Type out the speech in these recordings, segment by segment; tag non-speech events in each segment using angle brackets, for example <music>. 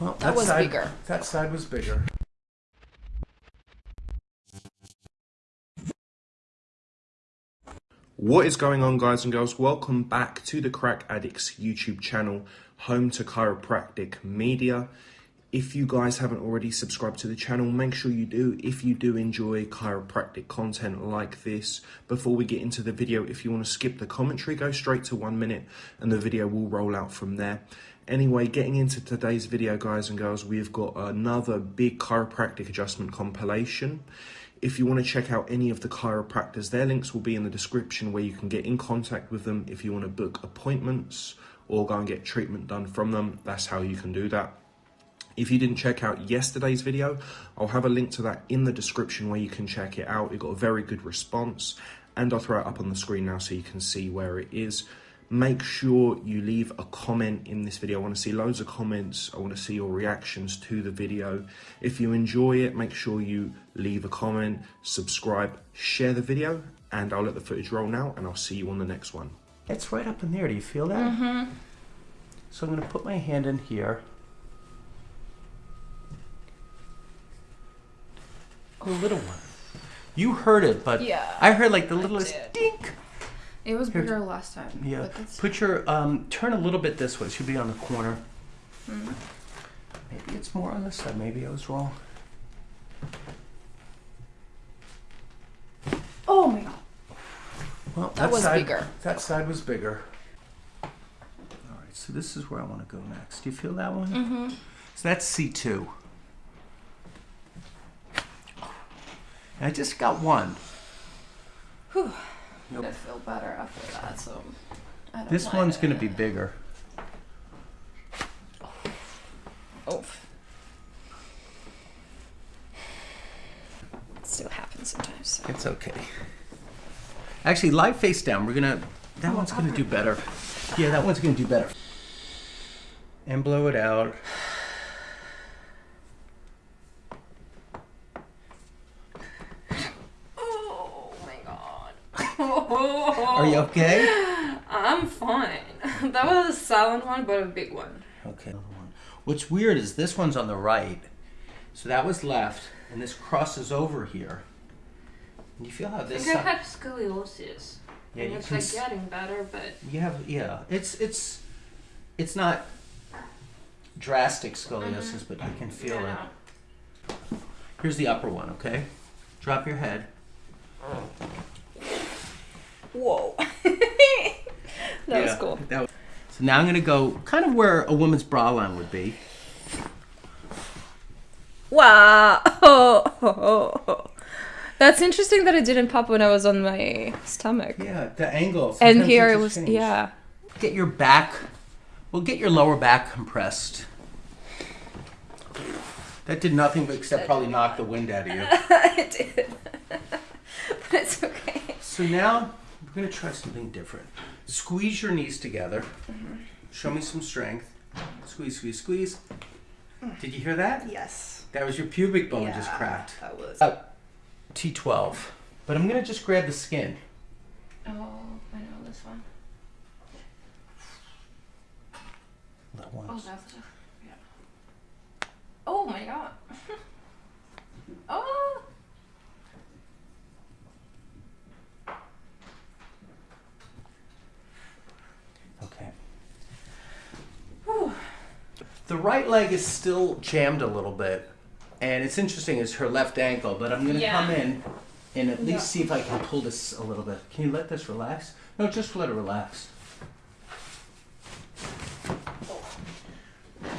Well, That was side, bigger. That side was bigger. What is going on, guys and girls? Welcome back to the Crack Addicts YouTube channel, home to chiropractic media. If you guys haven't already subscribed to the channel, make sure you do. If you do enjoy chiropractic content like this, before we get into the video, if you want to skip the commentary, go straight to one minute and the video will roll out from there. Anyway, getting into today's video, guys and girls, we've got another big chiropractic adjustment compilation. If you want to check out any of the chiropractors, their links will be in the description where you can get in contact with them if you want to book appointments or go and get treatment done from them. That's how you can do that. If you didn't check out yesterday's video, I'll have a link to that in the description where you can check it out. It got a very good response and I'll throw it up on the screen now so you can see where it is. Make sure you leave a comment in this video. I want to see loads of comments. I want to see your reactions to the video. If you enjoy it, make sure you leave a comment, subscribe, share the video, and I'll let the footage roll now and I'll see you on the next one. It's right up in there. Do you feel that? Mm-hmm. So I'm going to put my hand in here. Oh, little one. You heard it, but Yeah, I heard like the littlest did. dink. It was Here. bigger last time. Yeah. Put your um, turn a little bit this way. It should be on the corner. Mm. Maybe it's more on this side. Maybe I was wrong. oh my god. Well, That was side, bigger. That side was bigger. All right, so this is where I want to go next. Do you feel that one? Mm-hmm. So that's C2. And I just got one. Whew. Nope. I feel better after that, so I don't This one's going to be bigger. Oh. It still happens sometimes. So. It's okay. Actually, lie face down. We're gonna. That Oh, one's gonna do better. Yeah, that one's gonna do better. And blow it out. Oh my god. Are you okay? <gasps> I'm fine. <laughs> That was a silent one, but a big one. Okay. another one. What's weird is this one's on the right. So that was left, and this crosses over here. And you feel how this? I think I have scoliosis. Yeah, and it's like getting better, but You have yeah. It's it's it's not drastic scoliosis, mm-hmm. but you can feel yeah, it. Here's the upper one, okay? Drop your head. Whoa. <laughs> that was cool. that was- so now I'm gonna go kind of where a woman's bra line would be. Wow. Oh, oh, oh. That's interesting that it didn't pop when I was on my stomach. Yeah, the angle. and here it was, yeah. Get your back. Well, get your lower back compressed. That did nothing but except probably knock the wind out of you. <laughs> it did. <laughs> but it's okay. So now we're gonna try something different. Squeeze your knees together. Show me some strength. Squeeze, squeeze, squeeze. Did you hear that? Yes. That was your pubic bone just cracked. That was. Uh, T12. But I'm gonna just grab the skin. Oh, I know this one. Little Oh, ones. that's yeah. Oh my god. <laughs> oh. Okay. The right leg is still jammed a little bit, and it's interesting. It's her left ankle, but I'm gonna Yeah. come in and at least see if I can pull this a little bit. Can you let this relax? No, just let it relax.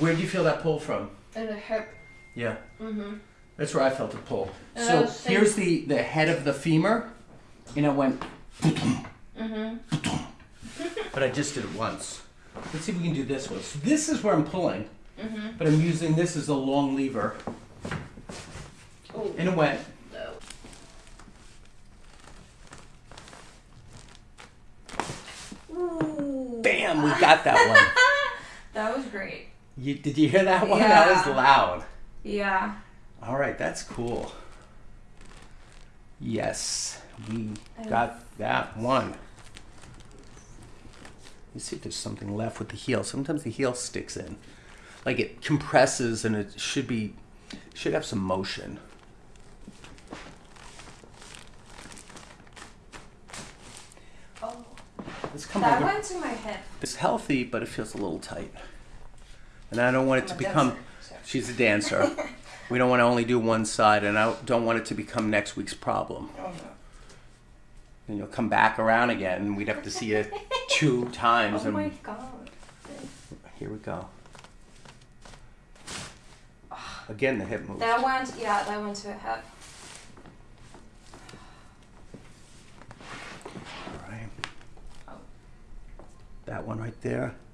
Where do you feel that pull from? In the hip. Yeah, Mm-hmm. that's where I felt the pull. And So here's the the head of the femur, and it went, Mm-hmm. <laughs> but I just did it once. Let's see if we can do this one. So this is where I'm pulling. Mm-hmm. but I'm using this as a long lever, Oh. and it went. no. Ooh. Bam! We got that one. <laughs> That was great. You, did you hear that one? That was loud. Yeah. All right, that's cool. Yes, we got that one. Let's see if there's something left with the heel. Sometimes the heel sticks in. Like it compresses and it should be should have some motion. Oh, It's come that went to my hip. It's healthy, but it feels a little tight. And I don't want it to I'm a become. dancer. She's a dancer. <laughs> we don't want to only do one side, and I don't want it to become next week's problem. Oh no. Then you'll come back around again, and we'd have to see it two <laughs> times. Oh my god. here we go. Again, the hip moves. That went, yeah, that went to a hip. All right. Oh. That one right there. <laughs>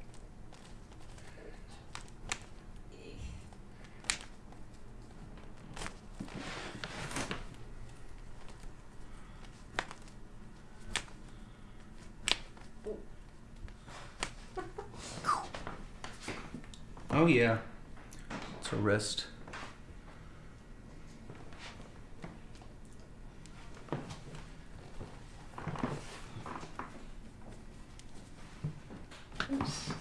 Oh yeah. It's a wrist.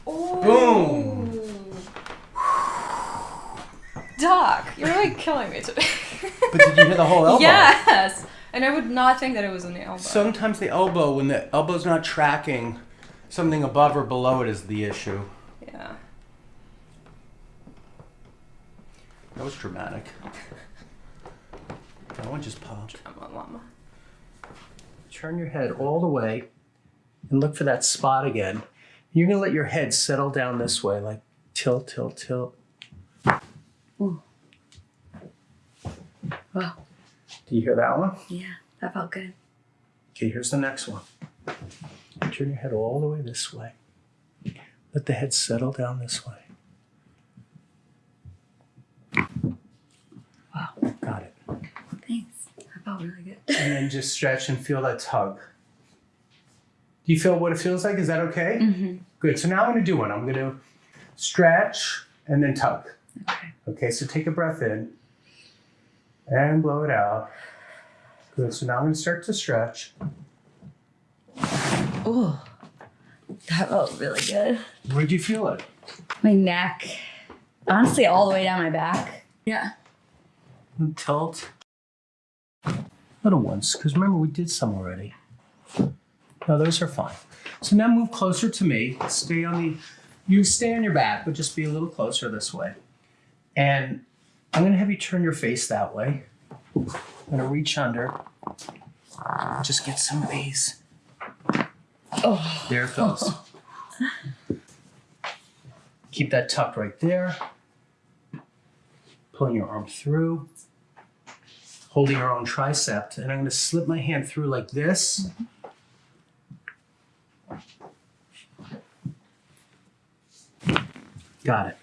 Oh. Doc, you're like killing me today. But did you hear the whole elbow? Yes. And I would not think that it was on the elbow. Sometimes the elbow, when the elbow's not tracking, something above or below it is the issue. yeah. That was dramatic. That one just popped. Come on, llama. Turn your head all the way and look for that spot again. You're gonna let your head settle down this way, like tilt, tilt, tilt. Wow. Do you hear that one? Yeah, that felt good. Okay, here's the next one. Turn your head all the way this way. Let the head settle down this way. Wow. Got it. Thanks. That felt really good. And then just stretch and feel that tug. Do you feel what it feels like? Is that okay? Mm-hmm. Good. So now I'm going to do one. I'm going to stretch and then tug. Okay. Okay, so take a breath in and blow it out. Good. So now I'm going to start to stretch. Oh, that felt really good. Where'd you feel it? My neck. Honestly, all the way down my back. Yeah. Tilt. Little ones, because remember we did some already. No, those are fine. So now move closer to me. Stay on the, you stay on your back, but just be a little closer this way. And I'm gonna have you turn your face that way. I'm gonna reach under. Just get some of these. Oh. There it goes. Keep that tucked right there. Pulling your arm through. Holding your own tricep. And I'm going to slip my hand through like this. Got it.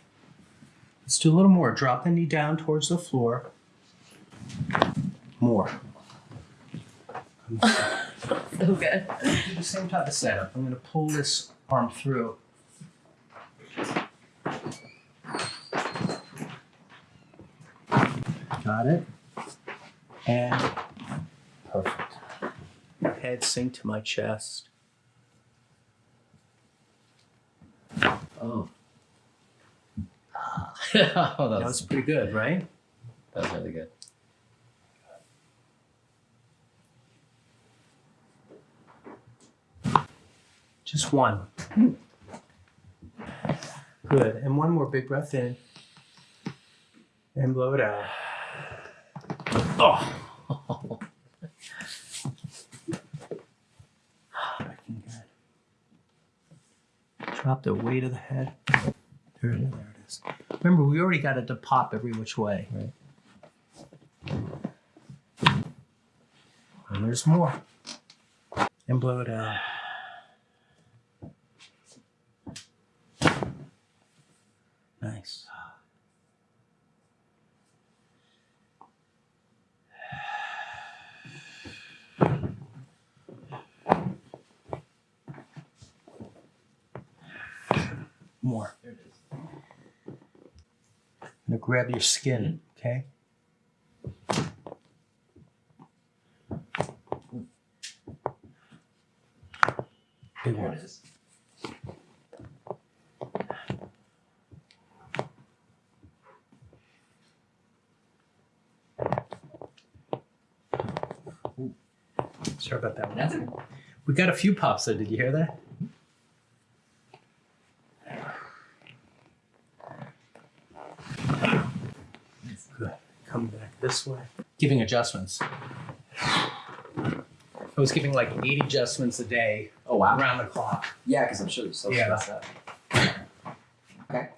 Let's do a little more. Drop the knee down towards the floor. More. <laughs> So good. Do the same type of setup. I'm going to pull this arm through. Got it. And perfect. Head sink to my chest. Oh. <laughs> oh, That was pretty good, right? that was really good. Just one. Good. And one more big breath in. And blow it out. Oh. <sighs> Drop the weight of the head. There it is. There it is. Remember, we already got it to pop every which way. Right. And there's more. And blow it out. Nice. More grab your skin, okay? Big there one. Sorry about that one. We got a few pops though. Did you hear that? Giving adjustments. I was giving like eight adjustments a day Oh wow. around the clock. Yeah, because I'm sure there's so Yeah. stressed out. Okay.